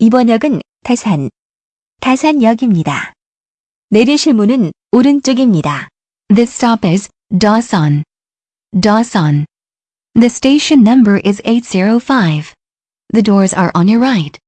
이번 역은 다산, 다산역입니다. 내리실 문은 오른쪽입니다. This stop is Dasan. Dasan. The station number is 805. The doors are on your right.